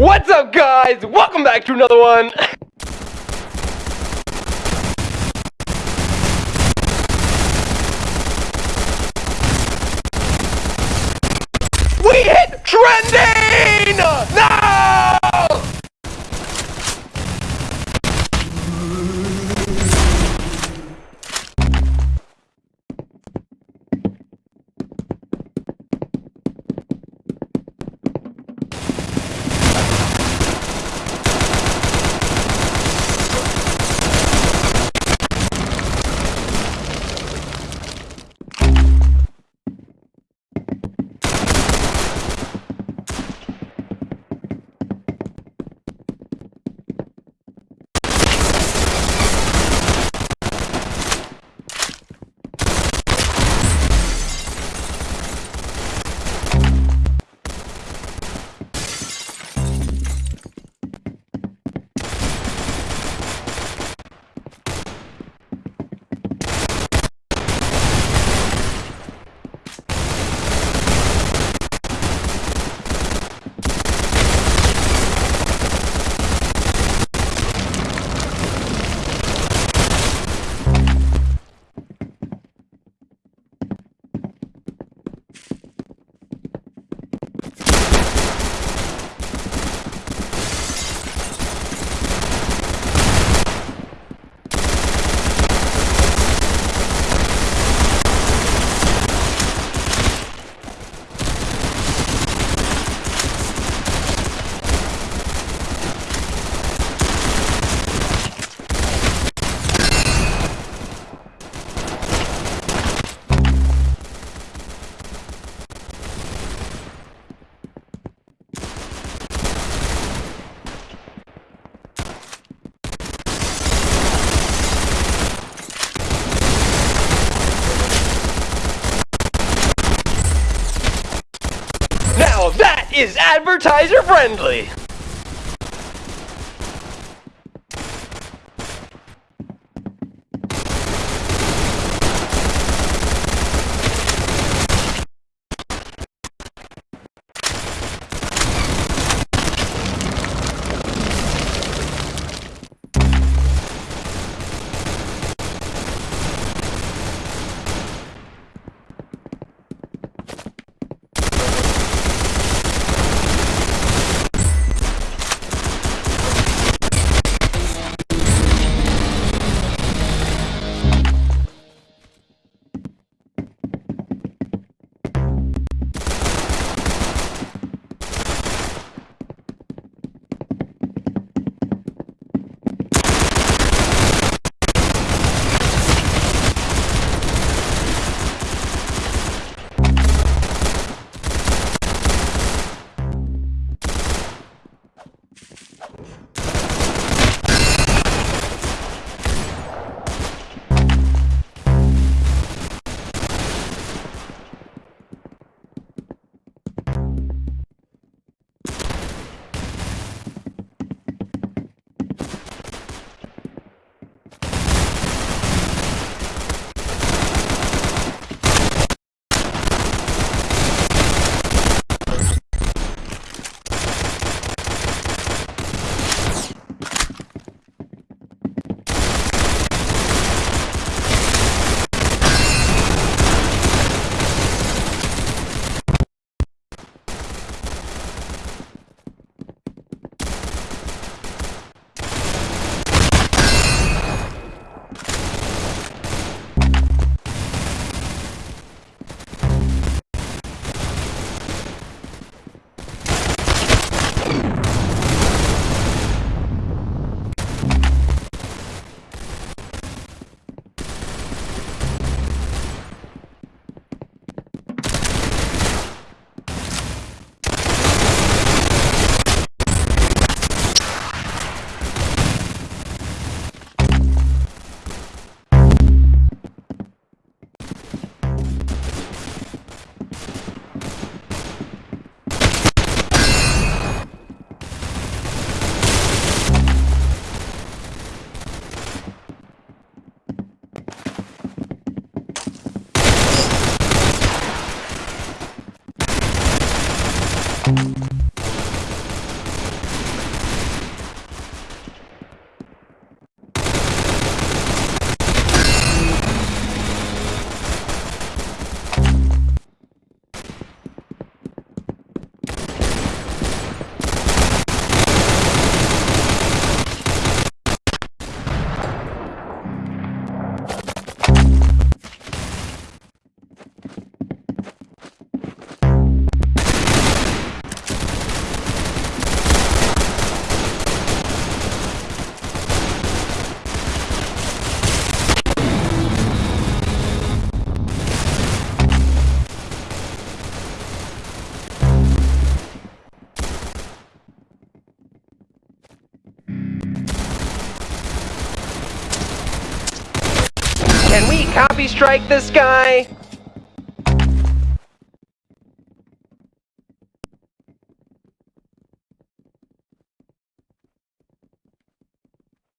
What's up, guys? Welcome back to another one. We hit trending! Now that is advertiser friendly. Strike this guy?